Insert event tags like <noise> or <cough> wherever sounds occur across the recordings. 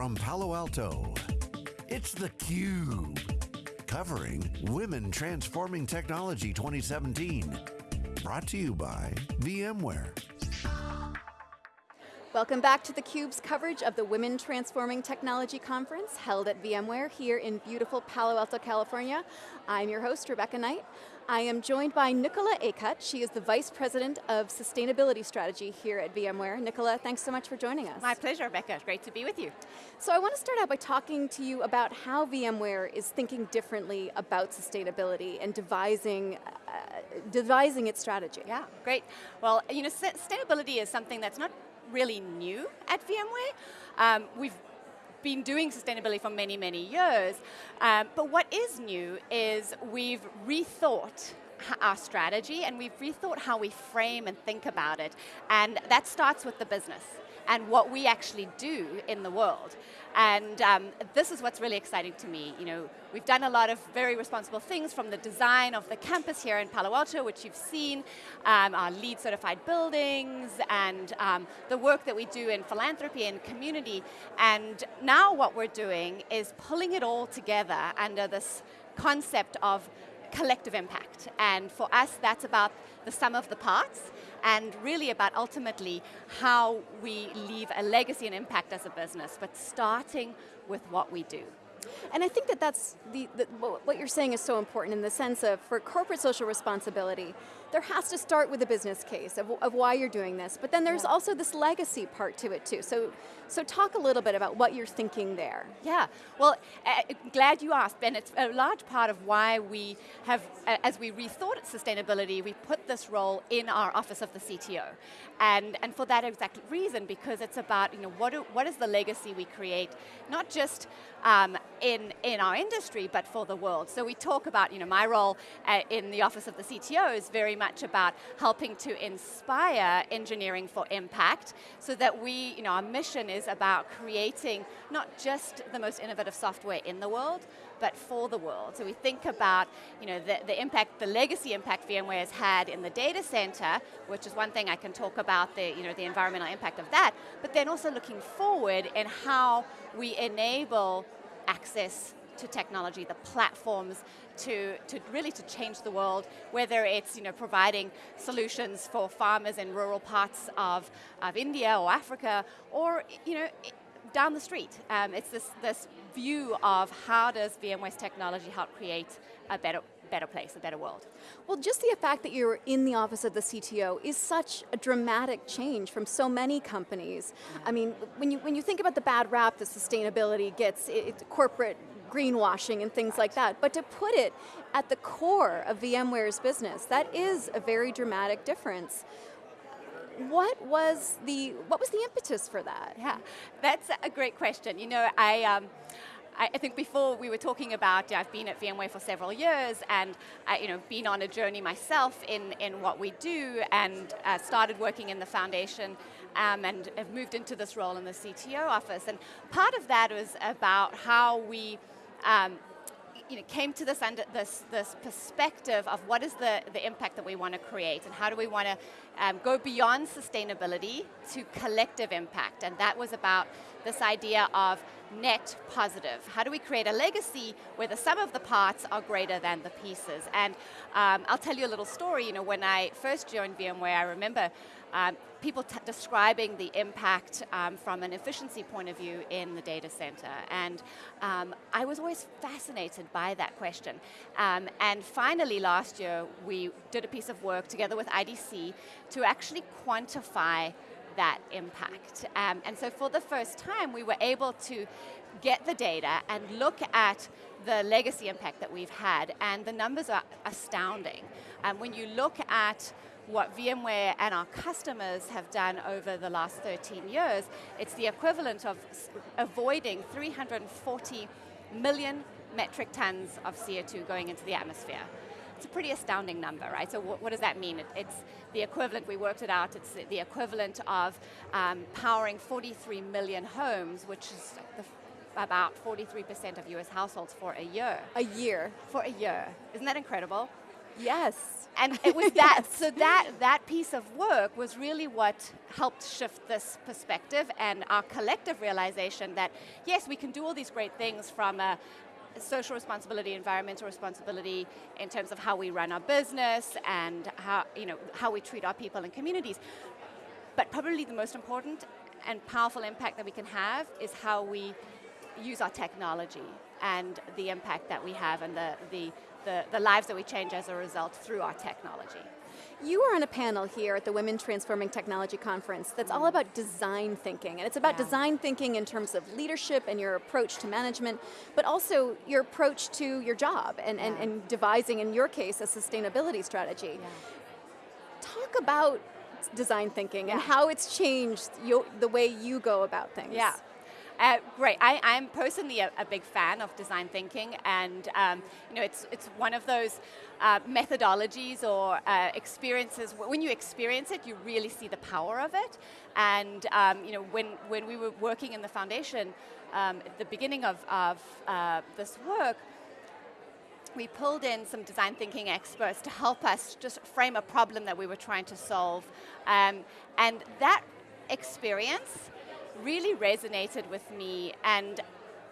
from Palo Alto, it's theCUBE. Covering Women Transforming Technology 2017. Brought to you by VMware. Welcome back to theCUBE's coverage of the Women Transforming Technology Conference held at VMware here in beautiful Palo Alto, California. I'm your host, Rebecca Knight. I am joined by Nicola Acutt. She is the Vice President of Sustainability Strategy here at VMware. Nicola, thanks so much for joining us. My pleasure, Rebecca. It's great to be with you. So I want to start out by talking to you about how VMware is thinking differently about sustainability and devising, uh, devising its strategy. Yeah, great. Well, you know, sustainability is something that's not really new at VMware. Um, we've been doing sustainability for many, many years. Um, but what is new is we've rethought our strategy and we've rethought how we frame and think about it. And that starts with the business and what we actually do in the world. And um, this is what's really exciting to me. You know, we've done a lot of very responsible things from the design of the campus here in Palo Alto, which you've seen, um, our LEED certified buildings, and um, the work that we do in philanthropy and community. And now what we're doing is pulling it all together under this concept of collective impact. And for us, that's about the sum of the parts and really about ultimately how we leave a legacy and impact as a business, but starting with what we do. And I think that that's, the, the, what you're saying is so important in the sense of, for corporate social responsibility, there has to start with a business case of, of why you're doing this, but then there's yeah. also this legacy part to it too. So, so talk a little bit about what you're thinking there. Yeah, well, uh, glad you asked, Ben. It's a large part of why we have, uh, as we rethought sustainability, we put this role in our office of the CTO. And, and for that exact reason, because it's about, you know, what, do, what is the legacy we create, not just um, in, in our industry, but for the world. So we talk about, you know, my role uh, in the office of the CTO is very much about helping to inspire engineering for impact so that we, you know, our mission is about creating not just the most innovative software in the world, but for the world. So we think about you know, the, the impact, the legacy impact VMware has had in the data center, which is one thing I can talk about, the, you know, the environmental impact of that, but then also looking forward in how we enable access to technology, the platforms to, to really to change the world, whether it's you know, providing solutions for farmers in rural parts of, of India or Africa, or you know, down the street. Um, it's this, this view of how does VMware's technology help create a better, better place, a better world. Well, just the fact that you're in the office of the CTO is such a dramatic change from so many companies. Mm -hmm. I mean, when you, when you think about the bad rap that sustainability gets, it, it, corporate greenwashing and things like that, but to put it at the core of VMware's business, that is a very dramatic difference. What was the what was the impetus for that? Yeah, that's a great question. You know, I. Um, I think before we were talking about, I've been at VMware for several years and uh, you know, been on a journey myself in, in what we do and uh, started working in the foundation um, and have moved into this role in the CTO office. And part of that was about how we um, you know, came to this, under, this, this perspective of what is the, the impact that we want to create and how do we want to um, go beyond sustainability to collective impact. And that was about this idea of net positive. How do we create a legacy where the sum of the parts are greater than the pieces? And um, I'll tell you a little story. You know, when I first joined VMware, I remember um, people describing the impact um, from an efficiency point of view in the data center. And um, I was always fascinated by that question. Um, and finally last year, we did a piece of work together with IDC to actually quantify that impact. Um, and so for the first time, we were able to get the data and look at the legacy impact that we've had, and the numbers are astounding. And when you look at what VMware and our customers have done over the last 13 years, it's the equivalent of avoiding 340 million metric tons of CO2 going into the atmosphere. It's a pretty astounding number, right? So what, what does that mean? It, it's the equivalent, we worked it out, it's the equivalent of um, powering 43 million homes, which is the about 43% of US households for a year. A year? For a year. Isn't that incredible? Yes. And <laughs> it was that, so that, that piece of work was really what helped shift this perspective and our collective realization that, yes, we can do all these great things from a, social responsibility, environmental responsibility in terms of how we run our business and how, you know, how we treat our people and communities. But probably the most important and powerful impact that we can have is how we use our technology and the impact that we have and the, the, the, the lives that we change as a result through our technology. You are on a panel here at the Women Transforming Technology Conference that's all mm. about design thinking, and it's about yeah. design thinking in terms of leadership and your approach to management, but also your approach to your job and, yeah. and, and devising, in your case, a sustainability strategy. Yeah. Talk about design thinking and how it's changed your, the way you go about things. Yeah. Uh, great. I, am personally a, a, big fan of design thinking, and um, you know, it's it's one of those uh, methodologies or uh, experiences. When you experience it, you really see the power of it. And um, you know, when when we were working in the foundation um, at the beginning of of uh, this work, we pulled in some design thinking experts to help us just frame a problem that we were trying to solve. Um, and that experience really resonated with me and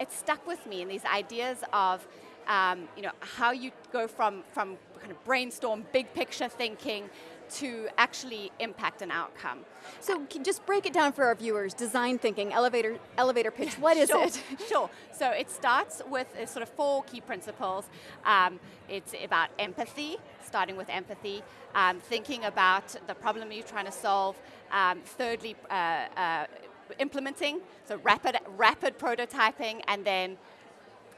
it stuck with me in these ideas of um, you know, how you go from, from kind of brainstorm, big picture thinking to actually impact an outcome. So just break it down for our viewers, design thinking, elevator, elevator pitch, what is sure, it? Sure, so it starts with sort of four key principles. Um, it's about empathy, starting with empathy, um, thinking about the problem you're trying to solve, um, thirdly, uh, uh, implementing, so rapid, rapid prototyping, and then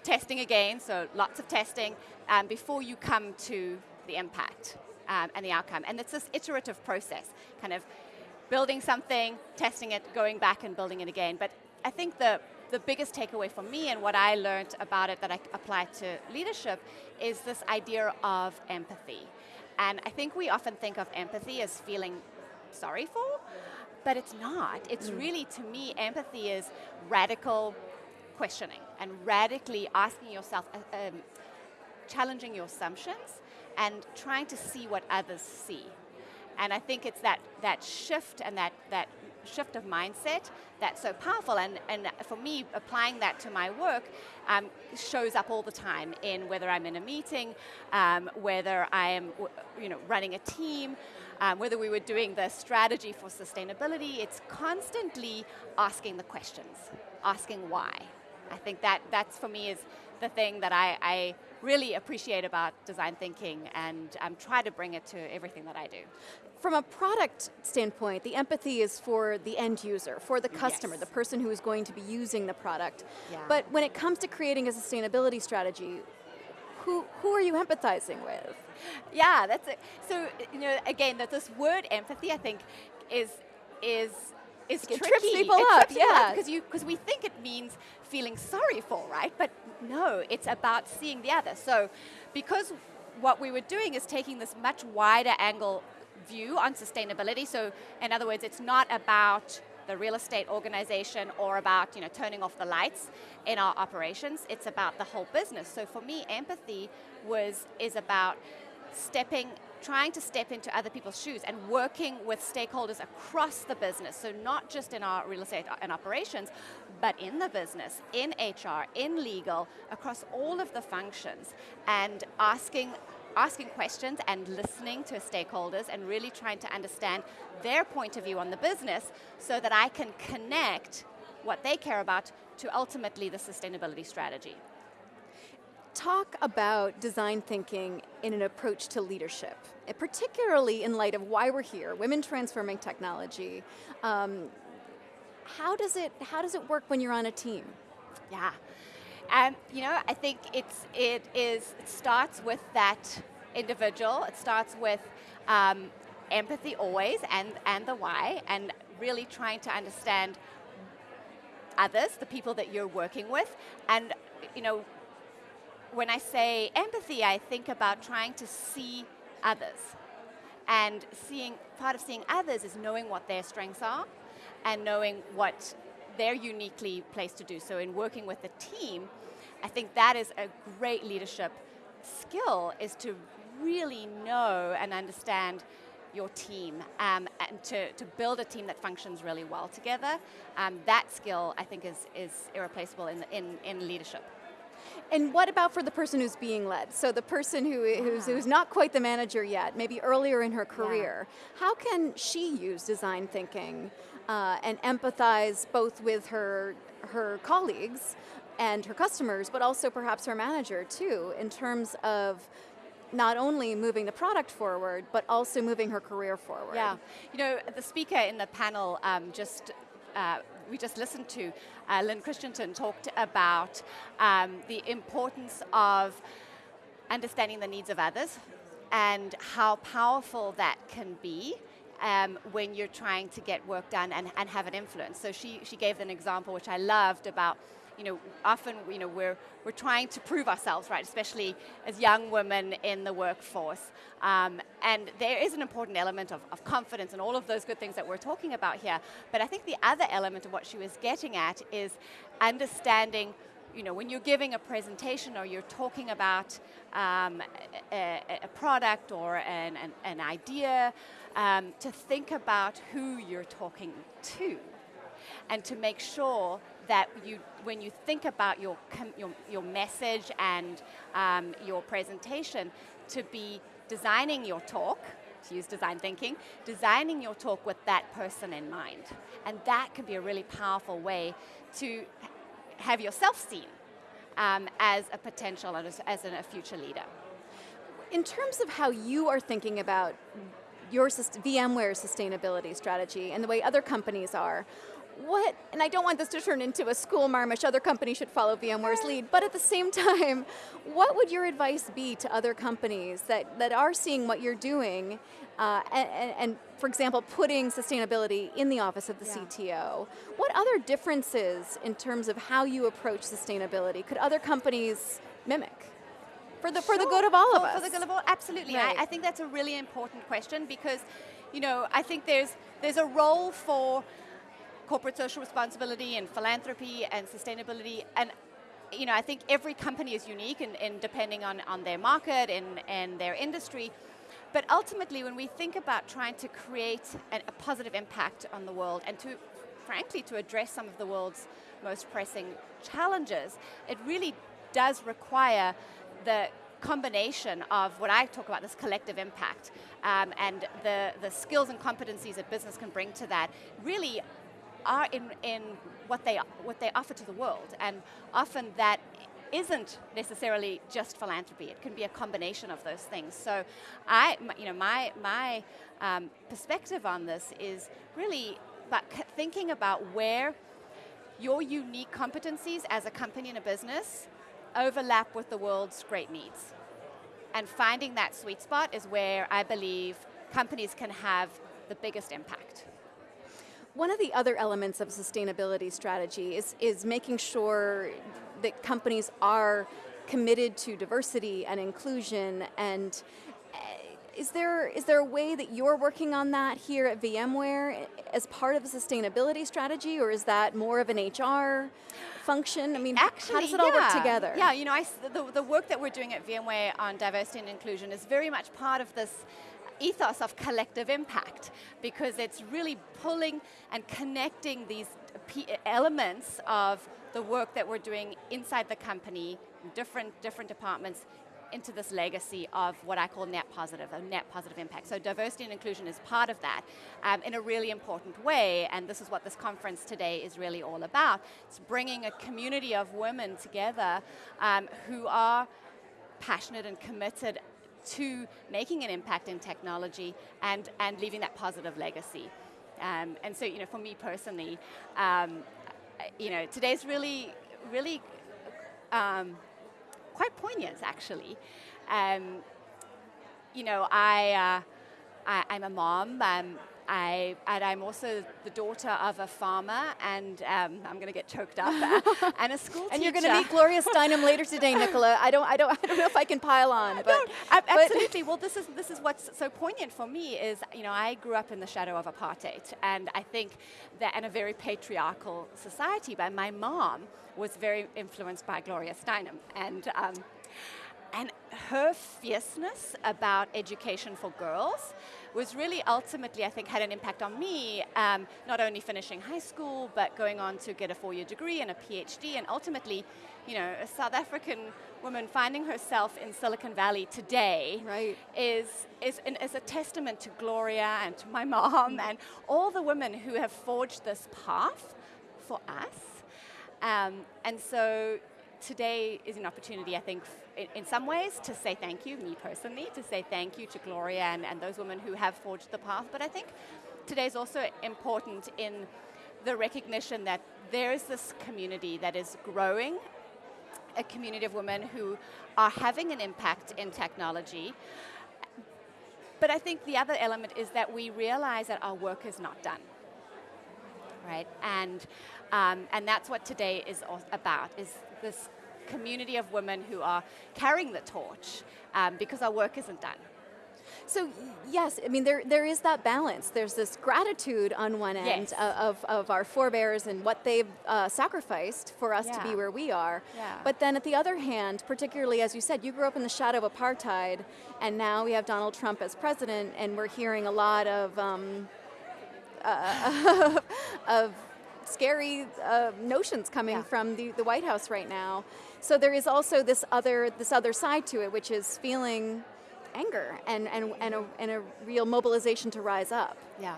testing again, so lots of testing, um, before you come to the impact um, and the outcome. And it's this iterative process, kind of building something, testing it, going back and building it again. But I think the, the biggest takeaway for me and what I learned about it that I apply to leadership is this idea of empathy. And I think we often think of empathy as feeling sorry for, but it's not. It's mm. really, to me, empathy is radical questioning and radically asking yourself, uh, um, challenging your assumptions and trying to see what others see. And I think it's that, that shift and that, that shift of mindset that's so powerful. And, and for me, applying that to my work um, shows up all the time in whether I'm in a meeting, um, whether I am you know, running a team, um, whether we were doing the strategy for sustainability, it's constantly asking the questions, asking why. I think that that's for me is the thing that I, I really appreciate about design thinking and um, try to bring it to everything that I do. From a product standpoint, the empathy is for the end user, for the customer, yes. the person who is going to be using the product. Yeah. But when it comes to creating a sustainability strategy, who, who are you empathizing with? Yeah, that's it. So, you know, again, that this word empathy, I think, is is is it tricky. trips people it up, yeah. Because you because we think it means feeling sorry for, right? But no, it's about seeing the other. So, because what we were doing is taking this much wider angle view on sustainability. So, in other words, it's not about the real estate organization or about you know turning off the lights in our operations. It's about the whole business. So for me, empathy was is about stepping trying to step into other people's shoes and working with stakeholders across the business. So not just in our real estate and operations, but in the business, in HR, in legal, across all of the functions, and asking asking questions and listening to stakeholders and really trying to understand their point of view on the business so that I can connect what they care about to ultimately the sustainability strategy. Talk about design thinking in an approach to leadership, particularly in light of why we're here, women transforming technology. Um, how does it how does it work when you're on a team? Yeah, and you know, I think it's it is it starts with that individual. It starts with um, empathy always, and and the why, and really trying to understand others, the people that you're working with, and you know, when I say empathy, I think about trying to see others, and seeing part of seeing others is knowing what their strengths are, and knowing what they're uniquely placed to do. So in working with a team, I think that is a great leadership skill is to really know and understand your team um, and to, to build a team that functions really well together. Um, that skill, I think, is, is irreplaceable in, in, in leadership. And what about for the person who's being led? So the person who, who's, who's not quite the manager yet, maybe earlier in her career, yeah. how can she use design thinking uh, and empathize both with her, her colleagues and her customers, but also perhaps her manager too, in terms of not only moving the product forward, but also moving her career forward. Yeah, you know, the speaker in the panel um, just uh, we just listened to, uh, Lynn Christensen talked about um, the importance of understanding the needs of others and how powerful that can be um, when you're trying to get work done and, and have an influence. So she, she gave an example which I loved about you know, often you know, we're, we're trying to prove ourselves, right, especially as young women in the workforce. Um, and there is an important element of, of confidence and all of those good things that we're talking about here. But I think the other element of what she was getting at is understanding you know, when you're giving a presentation or you're talking about um, a, a, product or an, an, an idea, um, to think about who you're talking to and to make sure that you, when you think about your, your, your message and um, your presentation, to be designing your talk, to use design thinking, designing your talk with that person in mind. And that can be a really powerful way to have yourself seen um, as a potential, as, as a future leader. In terms of how you are thinking about your VMware sustainability strategy and the way other companies are, what, and I don't want this to turn into a school marmish, other companies should follow VMware's lead, but at the same <laughs> time, what would your advice be to other companies that, that are seeing what you're doing uh, and, and, for example, putting sustainability in the office of the yeah. CTO. What other differences in terms of how you approach sustainability could other companies mimic? For the, sure. for the good of all of us. For the good of all, absolutely. Right. I, I think that's a really important question because, you know, I think there's, there's a role for corporate social responsibility and philanthropy and sustainability and you know, I think every company is unique in, in depending on, on their market and, and their industry. But ultimately, when we think about trying to create a positive impact on the world and to, frankly, to address some of the world's most pressing challenges, it really does require the combination of what I talk about, this collective impact, um, and the, the skills and competencies that business can bring to that really are in, in what, they, what they offer to the world. And often that isn't necessarily just philanthropy. It can be a combination of those things. So I, you know, my, my um, perspective on this is really about thinking about where your unique competencies as a company and a business overlap with the world's great needs. And finding that sweet spot is where I believe companies can have the biggest impact. One of the other elements of sustainability strategy is, is making sure that companies are committed to diversity and inclusion and eh, is there, is there a way that you're working on that here at VMware as part of a sustainability strategy, or is that more of an HR function? I mean, Actually, how does it all work together? Yeah, you know, I, the, the work that we're doing at VMware on diversity and inclusion is very much part of this ethos of collective impact because it's really pulling and connecting these elements of the work that we're doing inside the company, different, different departments, into this legacy of what I call net positive, a net positive impact. So diversity and inclusion is part of that um, in a really important way, and this is what this conference today is really all about. It's bringing a community of women together um, who are passionate and committed to making an impact in technology and, and leaving that positive legacy. Um, and so, you know, for me personally, um, you know, today's really, really um, quite poignant, actually. Um, you know, I, uh, I, am a mom. Um, I, and I'm also the daughter of a farmer, and um, I'm going to get choked up, <laughs> and a school and teacher. you're going to meet Gloria Steinem later today, <laughs> Nicola. I don't, I don't, I don't know if I can pile on, but, no, absolutely. well, this is this is what's so poignant for me is, you know, I grew up in the shadow of apartheid, and I think that in a very patriarchal society. But my mom was very influenced by Gloria Steinem, and um, and her fierceness about education for girls was really ultimately, I think, had an impact on me, um, not only finishing high school, but going on to get a four-year degree and a PhD, and ultimately, you know, a South African woman finding herself in Silicon Valley today right. is, is, an, is a testament to Gloria and to my mom and all the women who have forged this path for us. Um, and so today is an opportunity, I think, in, some ways to say thank you, me personally, to say thank you to Gloria and, and those women who have forged the path. But I think today is also important in the recognition that there is this community that is growing, a community of women who are having an impact in technology. But I think the other element is that we realize that our work is not done. Right? And, um, and that's what today is about, is this community of women who are carrying the torch um, because our work isn't done. So yes, I mean there there is that balance. There's this gratitude on one end yes. of, of our forebears and what they've uh, sacrificed for us yeah. to be where we are. Yeah. But then at the other hand, particularly as you said, you grew up in the shadow of apartheid, and now we have Donald Trump as president, and we're hearing a lot of um, uh, <laughs> of scary uh, notions coming yeah. from the, the White House right now. So there is also this other this other side to it, which is feeling anger and, and, and, a, and a real mobilization to rise up. Yeah.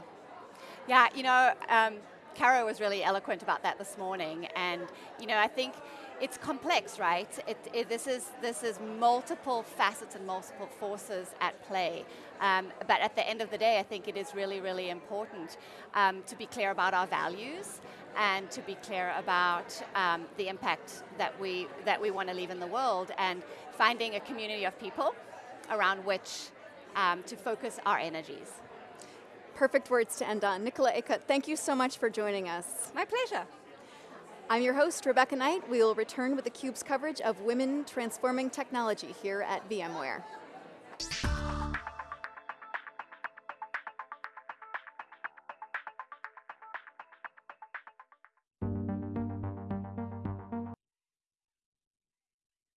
Yeah, you know, um, Caro was really eloquent about that this morning, and you know, I think it's complex, right? It, it, this, is, this is multiple facets and multiple forces at play. Um, but at the end of the day, I think it is really, really important um, to be clear about our values and to be clear about um, the impact that we, that we want to leave in the world and finding a community of people around which um, to focus our energies. Perfect words to end on. Nicola Acutt, thank you so much for joining us. My pleasure. I'm your host, Rebecca Knight. We will return with theCUBE's coverage of women transforming technology here at VMware.